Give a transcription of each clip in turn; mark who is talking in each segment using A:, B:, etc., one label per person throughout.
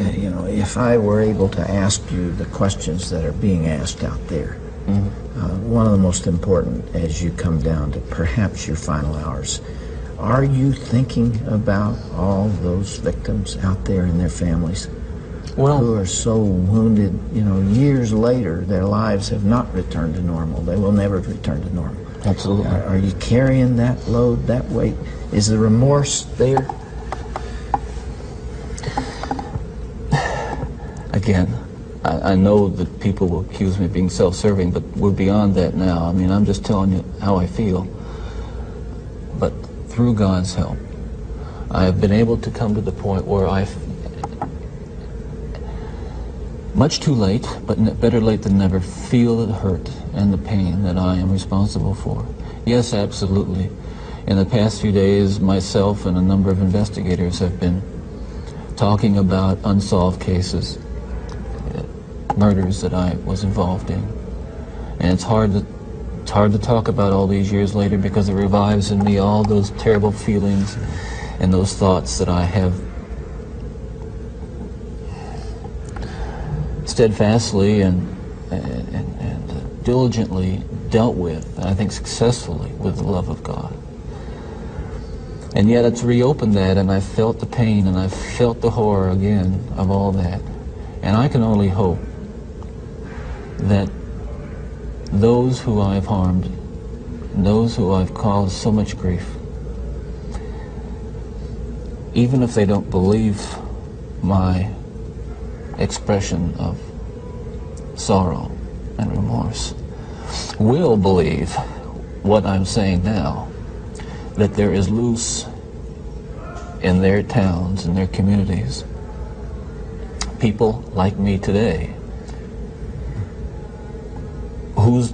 A: uh, you know, if I were able to ask you the questions that are being asked out there, mm-hmm. uh, one of the most important as you come down to perhaps your final hours, are you thinking about all those victims out there and their families? well, who are so wounded, you know, years later, their lives have not returned to normal. They will never return to normal.
B: Absolutely.
A: Are, are you carrying that load, that weight? Is the remorse there?
B: Again, I, I, know that people will accuse me of being self-serving, but we're beyond that now. I mean, I'm just telling you how I feel. But through God's help, I have been able to come to the point where I've, much too late, but better late than never, feel the hurt and the pain that I am responsible for. Yes, absolutely. In the past few days, myself and a number of investigators have been talking about unsolved cases, murders that I was involved in. And it's hard to it's hard to talk about all these years later because it revives in me all those terrible feelings and those thoughts that I have steadfastly and, and, and diligently dealt with, I think successfully, with the love of God. And yet it's reopened that, and I felt the pain, and I felt the horror again of all that. And I can only hope that those who I've harmed, those who I've caused so much grief, even if they don't believe my expression of sorrow and remorse will believe what I'm saying now, that there is loose in their towns and their communities people like me today whose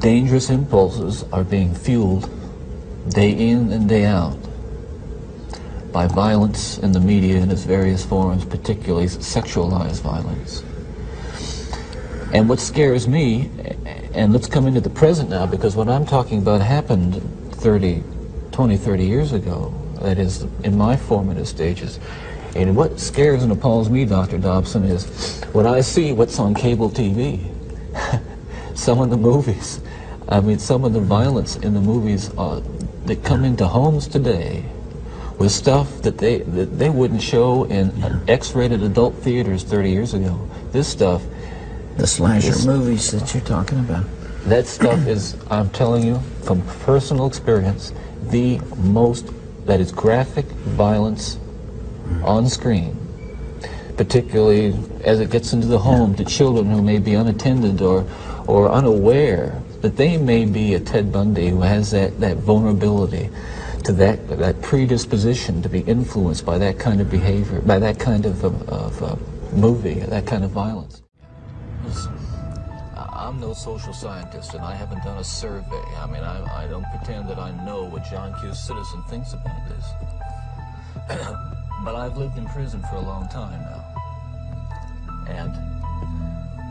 B: dangerous impulses are being fueled day in and day out by violence in the media in its various forms, particularly sexualized violence. And what scares me, and let's come into the present now, because what I'm talking about happened 30, 20, 30 years ago, that is, in my formative stages. And what scares and appalls me, Dr. Dobson, is when I see what's on cable TV, some of the movies, I mean, some of the violence in the movies uh, that come into homes today with stuff that they that they wouldn't show in X-rated adult theaters 30 years ago. This stuff,
A: the slasher movies that you're talking about.
B: That stuff is, I'm telling you, from personal experience, the most that is graphic violence on screen, particularly as it gets into the home to children who may be unattended or or unaware that they may be a Ted Bundy who has that, that vulnerability to that, that predisposition to be influenced by that kind of behavior, by that kind of, of, of uh, movie, that kind of violence. I'm no social scientist, and I haven't done a survey. I mean, I, I don't pretend that I know what John Q. Citizen thinks about this. but I've lived in prison for a long time now. And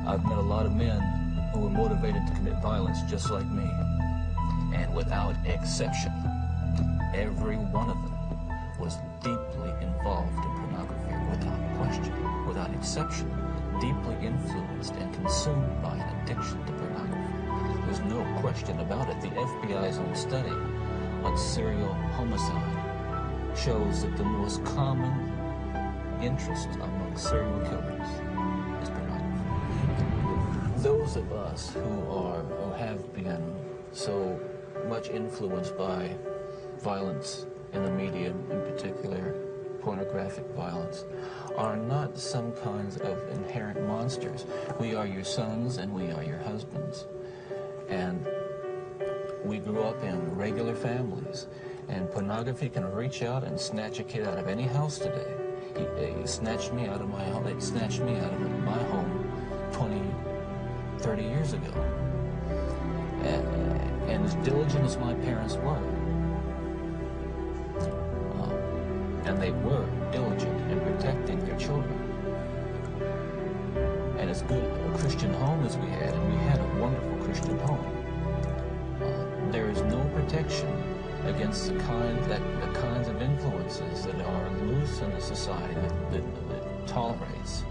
B: I've met a lot of men who were motivated to commit violence just like me. And without exception, Every one of them was deeply involved in pornography without question, without exception, deeply influenced and consumed by an addiction to pornography. There's no question about it. The FBI's own study on serial homicide shows that the most common interest among serial killers is pornography. Those of us who are, who have been so much influenced by violence in the media, in particular pornographic violence, are not some kinds of inherent monsters. We are your sons and we are your husbands. And we grew up in regular families. And pornography can reach out and snatch a kid out of any house today. He, he snatched me out of my home. Snatched me out of my home 20, 30 years ago. And, and as diligent as my parents were, and they were diligent in protecting their children. And as good a Christian home as we had, and we had a wonderful Christian home, uh, there is no protection against the kind that the kinds of influences that are loose in the society that, that, that tolerates